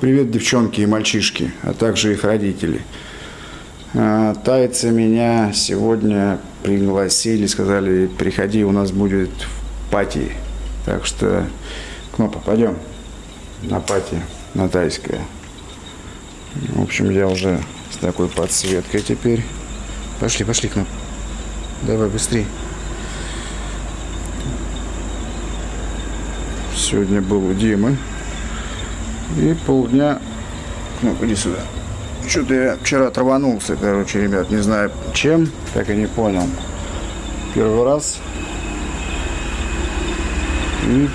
привет, девчонки и мальчишки, а также их родители. А, Тайцы меня сегодня пригласили, сказали, приходи, у нас будет пати. Так что, Кнопа, пойдем на пати, на тайское. В общем, я уже с такой подсветкой теперь. Пошли, пошли, Кноп. Давай быстрее. Сегодня был у Димы. И полдня... Ну, иди сюда. Что-то я вчера траванулся, короче, ребят. Не знаю чем, так и не понял. Первый раз. И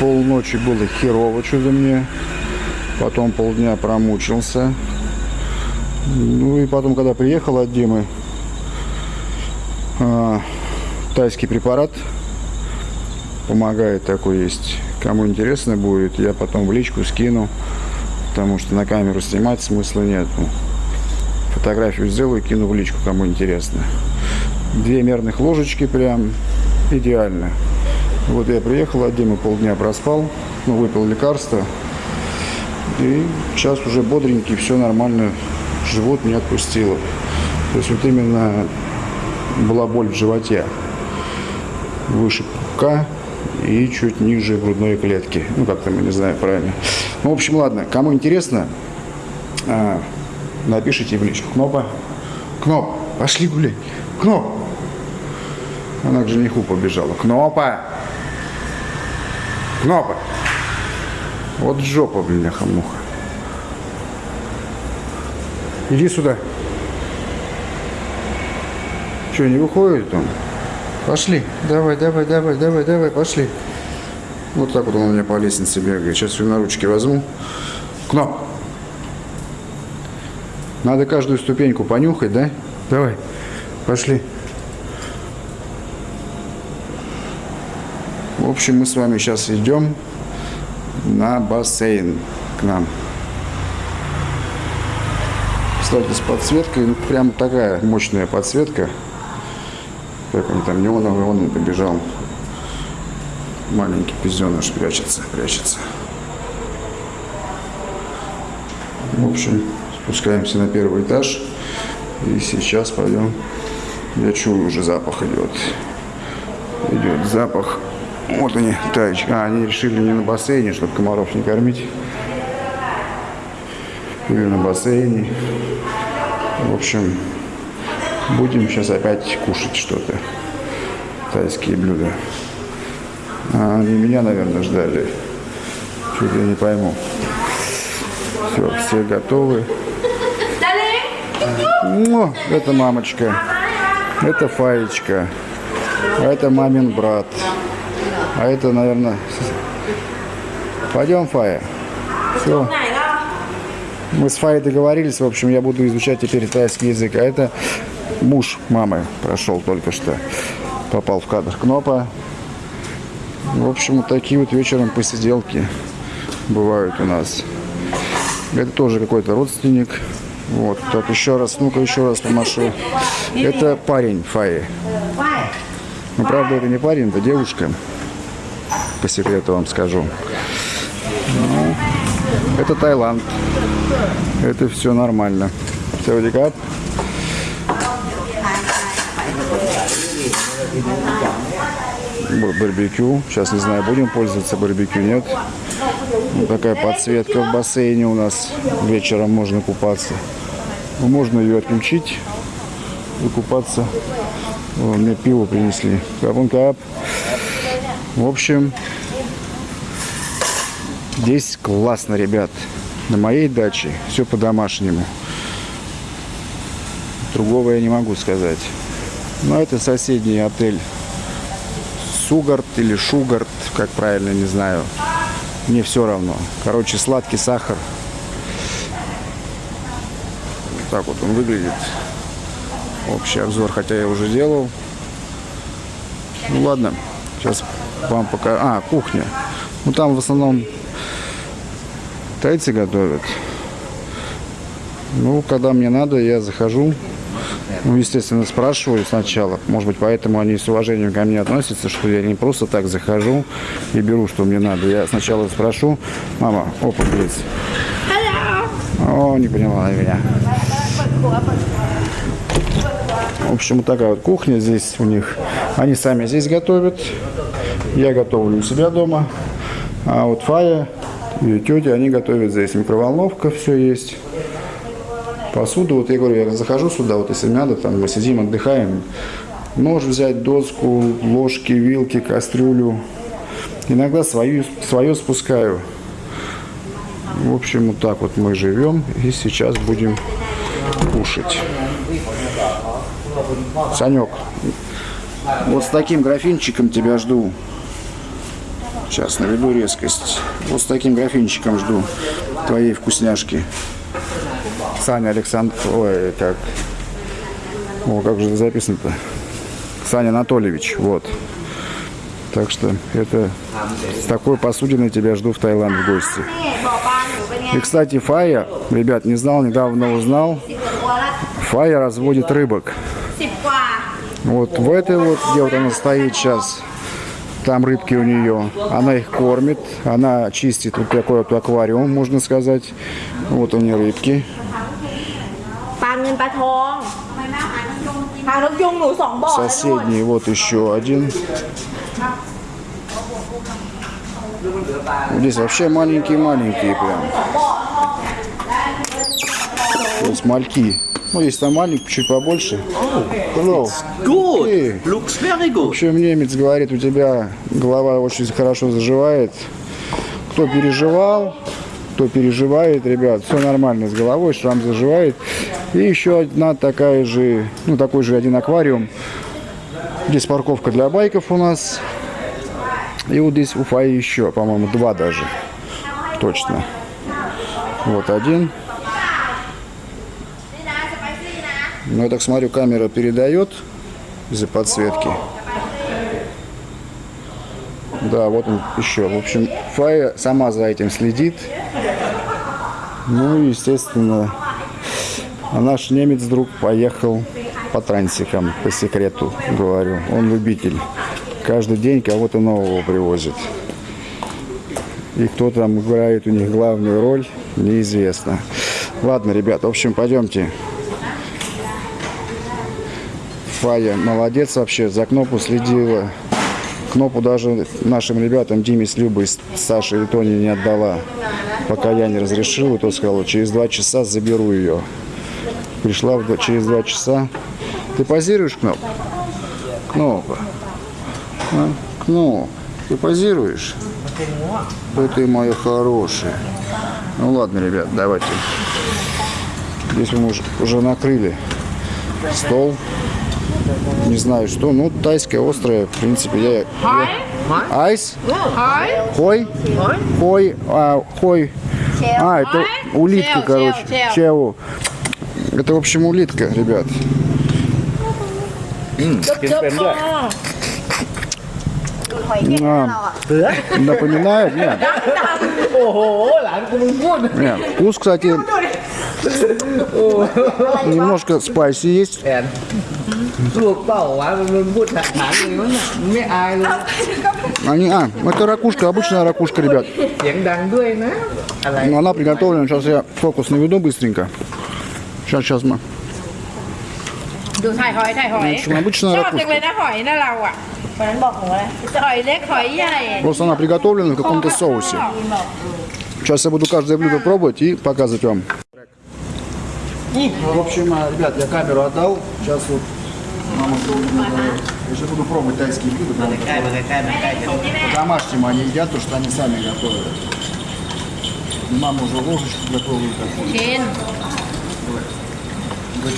полночи было херово что-то мне. Потом полдня промучился. Ну и потом, когда приехал от Димы, э, тайский препарат помогает такой есть. Кому интересно будет, я потом в личку скину, потому что на камеру снимать смысла нет. Фотографию сделаю, кину в личку, кому интересно. Две мерных ложечки прям идеально. Вот я приехал от Димы, полдня проспал, ну, выпил лекарство. И сейчас уже бодренький, все нормально, живот не отпустило. То есть вот именно была боль в животе выше пупка и чуть ниже грудной клетки. Ну, как там, я не знаю правильно. Ну, в общем, ладно, кому интересно, а, напишите в личку. Кнопа, Кноп, пошли гулять. Кноп. Она к жениху побежала. Кнопа. Кнопа. Вот жопа, бляха-муха. Иди сюда. Что, не выходит он? Пошли. Давай, давай, давай, давай, давай, пошли. Вот так вот он у меня по лестнице бегает. Сейчас ее на ручки возьму. Кноп. Надо каждую ступеньку понюхать, да? Давай. Пошли. В общем, мы с вами сейчас идем на бассейн к нам. Кстати, с подсветкой, ну, прям такая мощная подсветка. Как он там неоновый, он побежал. Маленький пизденыш прячется, прячется. В общем, спускаемся на первый этаж. И сейчас пойдем. Я чую, уже запах идет. Идет запах. Вот они, таечки. А, они решили не на бассейне, чтобы комаров не кормить. Или на бассейне. В общем, Будем сейчас опять кушать что-то. Тайские блюда. А они меня, наверное, ждали. Что-то я не пойму. Все, все готовы. О, это мамочка. Это Фаечка. А это мамин брат. А это, наверное... Пойдем, Фая. Все. Мы с Фаей договорились, в общем, я буду изучать теперь тайский язык. А это муж мамы прошел только что. Попал в кадр Кнопа. В общем, вот такие вот вечером посиделки бывают у нас. Это тоже какой-то родственник. Вот, так, еще раз, ну-ка еще раз помашу. Это парень Фаи. Ну, правда, это не парень, это девушка. По секрету вам скажу. Ну, это Таиланд. Это все нормально. Все, барбекю. Сейчас не знаю, будем пользоваться барбекю, нет. Вот такая подсветка в бассейне у нас. Вечером можно купаться. Ну, можно ее отключить и купаться. О, мне пиво принесли. Капун кап. В общем, здесь классно, ребят. На моей даче все по-домашнему. Другого я не могу сказать. Но это соседний отель Сугарт или Шугарт, как правильно, не знаю. Мне все равно. Короче, сладкий сахар. Вот так вот он выглядит. Общий обзор, хотя я уже делал. Ну ладно, сейчас вам пока... А, кухня. Ну там в основном тайцы готовят. Ну, когда мне надо, я захожу Ну, естественно, спрашиваю сначала. Может быть, поэтому они с уважением ко мне относятся, что я не просто так захожу и беру, что мне надо. Я сначала спрошу, мама, опа, есть. О, не поняла меня. В общем, вот такая вот кухня здесь у них. Они сами здесь готовят. Я готовлю у себя дома. А вот Фая и тетя, они готовят здесь. Микроволновка, все есть. Посуду, вот я говорю, я захожу сюда, вот если надо, там мы сидим, отдыхаем. Нож взять, доску, ложки, вилки, кастрюлю. Иногда свою, свое спускаю. В общем, вот так вот мы живем. И сейчас будем кушать. Санек, вот с таким графинчиком тебя жду. Сейчас наведу резкость. Вот с таким графинчиком жду твоей вкусняшки. Саня Александр... Ой, как... О, как же это записано-то? Саня Анатольевич, вот. Так что это с такой посудиной тебя жду в Таиланд в гости. И, кстати, Фая, ребят, не знал, недавно узнал, Фая разводит рыбок. Вот в этой вот, где вот она стоит сейчас, там рыбки у нее. Она их кормит, она чистит вот такой вот аквариум, можно сказать. Вот у нее рыбки. ปลาเงินปลาทองปลานกยุงหนูสองบ่อแล้วนู่น Соседний вот еще один. Здесь вообще маленькие-маленькие прям. То есть мальки. Ну, есть там маленькие, чуть побольше. Hello. Good. Okay. Looks very В good. общем, немец говорит, у тебя голова очень хорошо заживает. Кто переживал, кто переживает, ребят, все нормально с головой, шрам заживает. И еще одна такая же, ну такой же один аквариум. Здесь парковка для байков у нас. И вот здесь Уфа еще, по-моему, два даже. Точно. Вот один. Ну, я так смотрю, камера передает из-за подсветки. Да, вот он еще. В общем, Фая сама за этим следит. Ну и, естественно, а наш немец друг поехал по трансикам, по секрету, говорю. Он любитель. Каждый день кого-то нового привозит. И кто там играет у них главную роль, неизвестно. Ладно, ребят, в общем, пойдемте. Фая молодец вообще, за Кнопу следила. Кнопу даже нашим ребятам Диме с Любой, с Сашей и Тони не отдала. Пока я не разрешил, и тот сказал, через два часа заберу ее. Пришла в через два часа. Ты позируешь, Кноп? Кнопа. А? Кноп, ты позируешь? Да ты моя хорошая. Ну ладно, ребят, давайте. Здесь мы уже, уже накрыли стол не знаю что, ну, тайское острое, в принципе, я... Айс? Хой? Хой? А, хой. А, это улитка, короче. Чеу. Это, в общем, улитка, ребят. А, напоминает? Нет. Нет. Вкус, кстати, немножко спайси есть. แอนลูกเต่าวะมึงพูดถามเลยว่าเนี่ยมึงไม่อายเลย Они, а, это ракушка, обычная ракушка, ребят. เสียงดังด้วยนะ อะไร Но она приготовлена. Сейчас я фокус наведу быстренько. Сейчас, сейчас мы. ดูถ่ายหอยถ่ายหอย В общем, обычная ชอบจัง ракушка. เลยนะหอยนะเราอ่ะ วันนั้นบอกหนูอะไร หอยเล็กหอยใหญ่ Просто она приготовлена в каком-то соусе. Сейчас я буду каждое блюдо пробовать и показывать вам. В общем, а, ребят, я камеру отдал. Сейчас вот я же буду пробовать тайские блюда. Прямо По-домашнему они едят то, что они сами готовят. И мама уже ложечку готовила такую.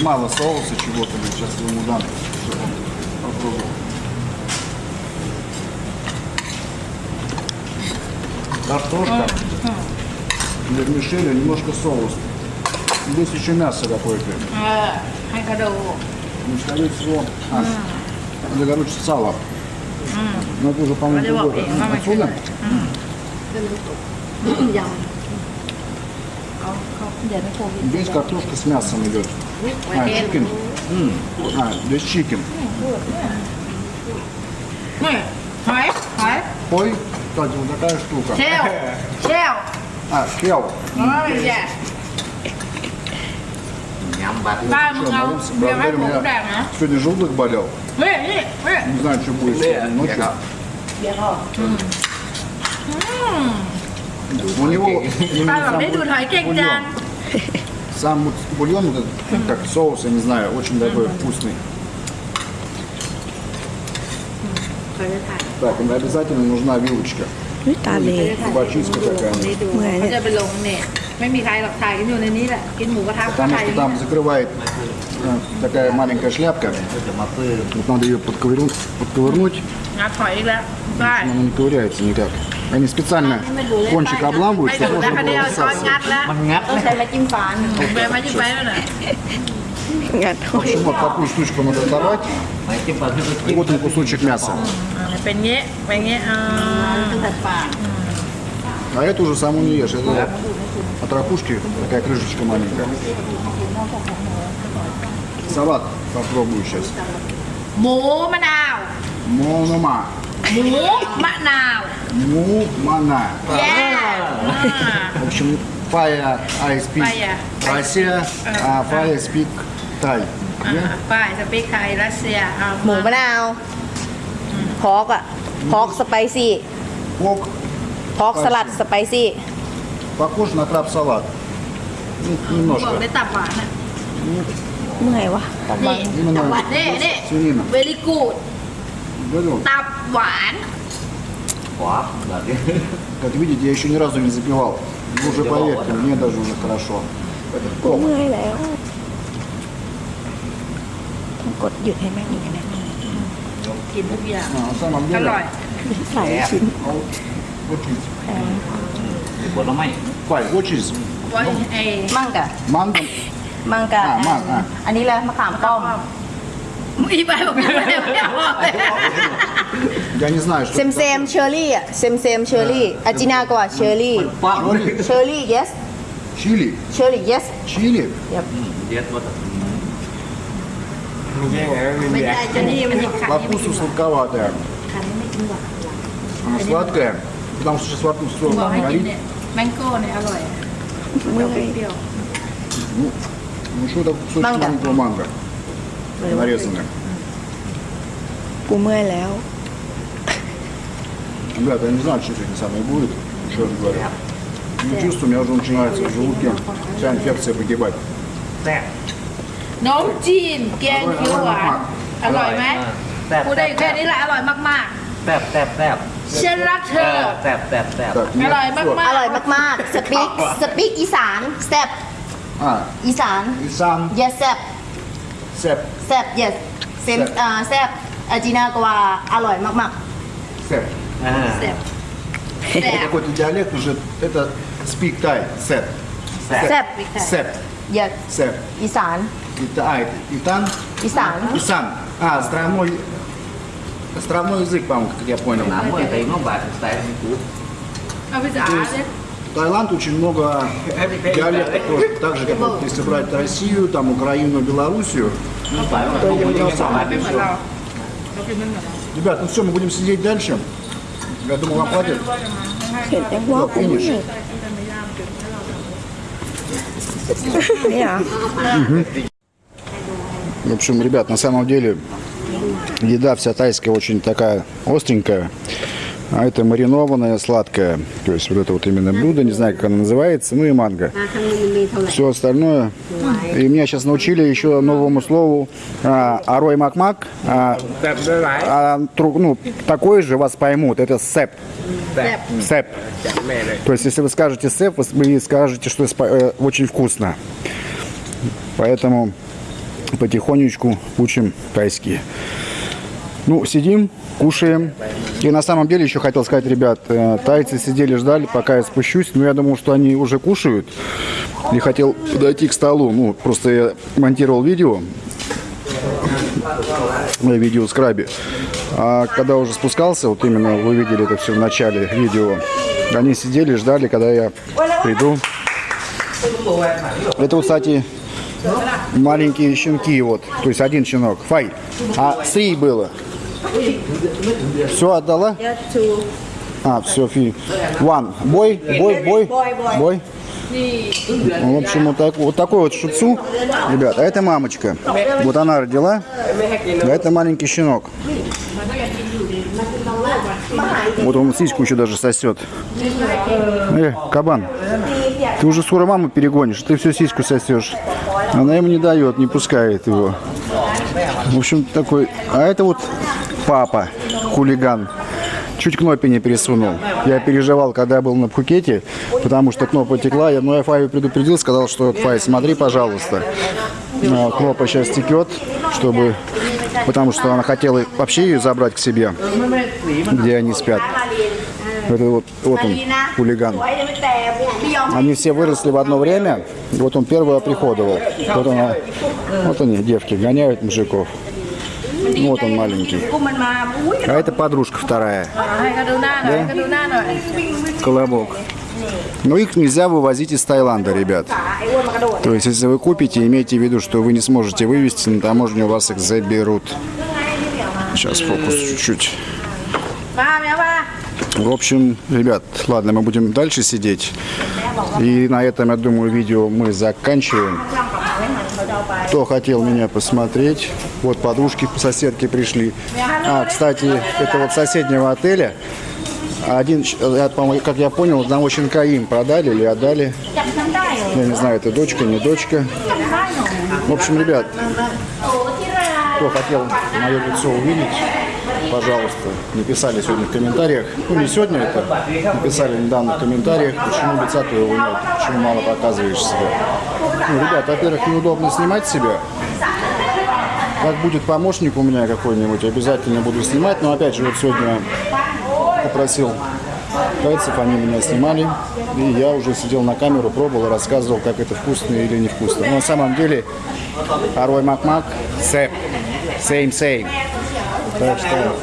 Мало соуса чего-то, сейчас я ему дам, чтобы он попробовал. Картошка, вермишель, немножко соус. Здесь еще мясо какое-то. А, ну, скорее всего, а, это, короче, сало. Но это уже, по-моему, другое. Отсюда? Здесь картошка с мясом идет. А, чикин. А, здесь чикин. Ой, кстати, вот такая штука. Чел. Чел. А, чел. Oh, yeah. Да, ну, я могу, Сегодня желудок болел. Не знаю, что будет сегодня ночью. У него... Сам бульон, как соус, я не знаю, очень такой вкусный. Так, обязательно нужна вилочка. Ну Виталий. Бачиска такая. เมื่อย เขา เนี่ย จะไปลงเนี่ยไม่มีใครหรอกถ่ายกันอยู่ในนี้แหละ กินหมูกระทะก็ Потому ถ่าย что там закрывает э, такая маленькая шляпка.จะมาปื้ม Вот надо ее подковырнуть, подковырнуть. งัดหอยอีกแล้ว ได้ Она не ковыряется никак. Они специально кончик обламывают, ไม่ чтобы ดู можно แล้วคะ было เดียวช้อน высасывать. งัดแล้ว มันงัด ต้องใช้ไม้จิ้มฟัน เบลมาจิ้มไปแล้วน่ะ งัดห В อย общем, вот такую штучку надо оторвать. ไม่จิ้มปลาที่มัน И вот он кусочек мяса. อ่าเป็นเงี้ยเป็นเงี้ยอ่า ตัดปาก А эту уже саму не ешь. Это от ракушки такая крышечка маленькая. Салат попробую сейчас. หมูมะนาว Монома. หมูมะนาว Мумана. แย่อ่า В общем, Фая I speak Фая. Россия, а Фая speak Thai. อ่าป้ายสปีกไทยรัสเซียอ่า หมูมะนาวพอกอะพอกสไปซี่ Пок พอกสลัดสไปซี่ похож на краб-салат. Ну, บอก немножко. ได้ตับหวานอ่ะ เมื่อยวะ นี่ Именно นี่นี่ свинина. เวลิกูด Говорю, ตับหวาน ขวาแบบนี้ Как видите, я еще ни разу не запивал. Вы уже поверьте, мне даже уже хорошо. Это กู топ. เมื่อยแล้วต้องกดหยุดให้แม่งอย่างนี้ กินทุกอย่าง А, на самом อ деле, ร่อย หลายชิ้น вот чиз. ผลไม้ Фай, вот чиз. ว่าไอ้ มั่งกะ Манго. มั่งกะ อ่ามั่งอ่ะ อันนี้เลยมะขามป้อม อีไปบอกไม่ได้ไม่เอาเลย Я не знаю, เซ что มเซมเชอร์รี่อะเซมเซมเชอร์รี่อาจินากว่าเชอร์รี่ ปัง เชอร์รี่ yes Чили. เชอร์รี่ yes Чили. เย็ดหมด ไม่ได้จะนี่มันหยิบไข่ По вкусу сладковатая. Она сладкая, потому что сейчас во рту บ все อกให้กิน горит. เนี่ย แมงโก้เนี่ยอร่อย เมื่อย เปรี้ยว Ну что это кусочек Манго. маленького манго. Нарезанный. กูเมื่อยแล้ว Ребята, я не знаю, что сегодня самое будет. Еще раз говорю. Не чувствую, у меня уже начинается в желудке вся инфекция погибать. แซ่บ น้องจีนแกงเขียวหวานอร่อยไหม แซ่บ พูดได้แค่นี้แหละอร่อยมาก แซ่บแซ่บแซ่บ ๆ ฉันรักเธ เอ อ อแซ่บแซ่บแซ่บ Так, อ нет, ร่อย всё. มาก อร่อยมากๆ สปีก สปีกอีสานแซบ А, อีสาน и сам yes แซบ сеп. แซบ yes เซมอ่าแซบอาจินากว่าอร่อยมาก Сеп. อ่า ๆแซ่บแซ่บ Какой-то диалект уже, это speak Thai. Сеп. แซ่บ ๆแซบ Сеп. yes Сеп. อีสาน Это, а, это Итан. อีสาน Исан. А, островной, Островной язык, по-моему, как я понял. Таиланд очень много диалектов тоже. Так же, как вот, если брать Россию, там, Украину, Белоруссию. Ребят, ну все, мы будем сидеть дальше. Я думал, вам хватит. Да, финиш. В общем, ребят, на самом деле еда вся тайская очень такая остренькая. А это маринованная, сладкая. То есть вот это вот именно блюдо, не знаю, как оно называется. Ну и манго. Все остальное. И меня сейчас научили еще новому слову а, арой макмак. А, а, ну, такой же вас поймут. Это сеп. Сеп. То есть, если вы скажете сеп, вы- скажете, что э, очень вкусно. Поэтому потихонечку учим тайский. Ну, сидим, кушаем. И на самом деле еще хотел сказать, ребят, э, тайцы сидели, ждали, пока я спущусь. Но я думал, что они уже кушают. И хотел подойти к столу. Ну, просто я монтировал видео. Видео скрабе. А когда уже спускался, вот именно вы видели это все в начале видео, они сидели, ждали, когда я приду. Это, кстати, маленькие щенки, вот, то есть один щенок, фай, а три было. Все отдала? А, все, фи. One. Бой, бой, бой, бой. В общем, вот, так, вот такой вот шуцу, ребят, а это мамочка. Вот она родила, а это маленький щенок. Вот он сиську еще даже сосет. Э, кабан, ты уже скоро маму перегонишь, ты все сиську сосешь. Она ему не дает, не пускает его. В общем, такой... А это вот папа, хулиган. Чуть кнопи не пересунул. Я переживал, когда я был на Пхукете, потому что кнопа текла. Я, ну, я Фаю предупредил, сказал, что Фай, смотри, пожалуйста. А, Кнопа сейчас текет, чтобы... Потому что она хотела вообще ее забрать к себе, где они спят. Это вот, вот он, хулиган. Они все выросли в одно время, вот он первый приходовал. Вот, он, вот они, девки, гоняют мужиков. Вот он маленький. А это подружка вторая. Да? Колобок. Но их нельзя вывозить из Таиланда, ребят. То есть, если вы купите, имейте в виду, что вы не сможете вывести, на таможню вас их заберут. Сейчас фокус чуть-чуть. В общем, ребят, ладно, мы будем дальше сидеть. И на этом, я думаю, видео мы заканчиваем. Кто хотел меня посмотреть, вот подружки, соседки пришли. А, кстати, это вот соседнего отеля. Один, я, как я понял, одного щенка им продали или отдали. Я не знаю, это дочка, не дочка. В общем, ребят, кто хотел мое лицо увидеть, пожалуйста, написали сегодня в комментариях. Ну, не сегодня это, написали недавно в комментариях, почему лица твоего нет, почему мало показываешь себя. Ну, ребят, во-первых, неудобно снимать себя. Как будет помощник у меня какой-нибудь, обязательно буду снимать. Но опять же, вот сегодня попросил тайцев, они меня снимали. И я уже сидел на камеру, пробовал, рассказывал, как это вкусно или невкусно. Но на самом деле, Арой Макмак, сэп, same same. Так что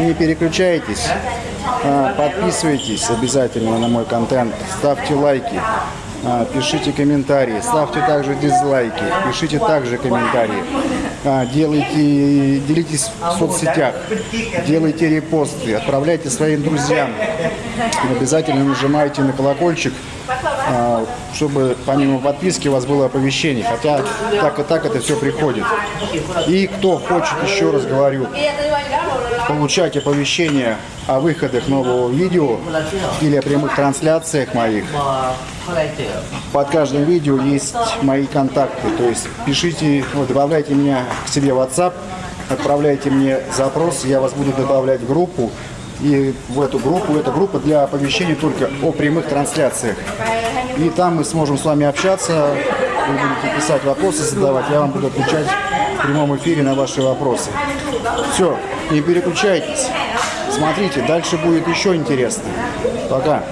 не переключайтесь, а, подписывайтесь обязательно на мой контент, ставьте лайки, а, пишите комментарии, ставьте также дизлайки, пишите также комментарии, а, делайте, делитесь в соцсетях, делайте репосты, отправляйте своим друзьям, обязательно нажимайте на колокольчик, чтобы помимо подписки у вас было оповещение, хотя так и так это все приходит. И кто хочет, еще раз говорю, получать оповещения о выходах нового видео или о прямых трансляциях моих, под каждым видео есть мои контакты, то есть пишите, вот, добавляйте меня к себе в WhatsApp, отправляйте мне запрос, я вас буду добавлять в группу, и в эту группу, эта группа для оповещений только о прямых трансляциях. И там мы сможем с вами общаться, вы будете писать вопросы, задавать, я вам буду отвечать в прямом эфире на ваши вопросы. Все, не переключайтесь. Смотрите, дальше будет еще интересно. Пока.